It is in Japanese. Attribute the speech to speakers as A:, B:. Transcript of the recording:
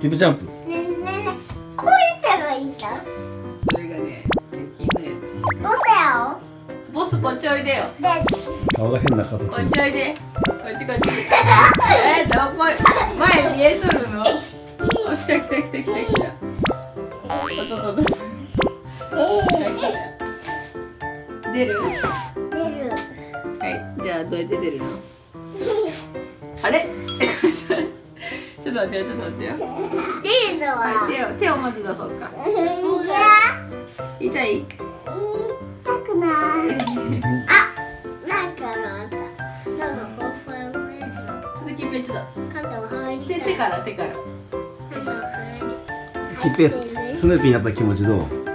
A: キップジャンプ。
B: ねえねえねえこうやっいいんだ。
C: それがねできんのよ
B: どうせよ
C: ボスこっちおいでよ。
B: で
A: 顔が変な形。
C: こっちおい。でこっちこっちえどこ前見えとるのあ来た来た来た来た来たお出る
B: 出る
C: はい。じゃあどうやって出るのちょっと待ってよちょっと待ってよ。
B: 出るのは
C: はい手を手をまず出そうか。
B: いや
C: 痛い？
B: 痛くない。あなんかあったなんかふわふわ
C: 続き別だ。手手から手から。
A: スヌーピーになった気持ちどう？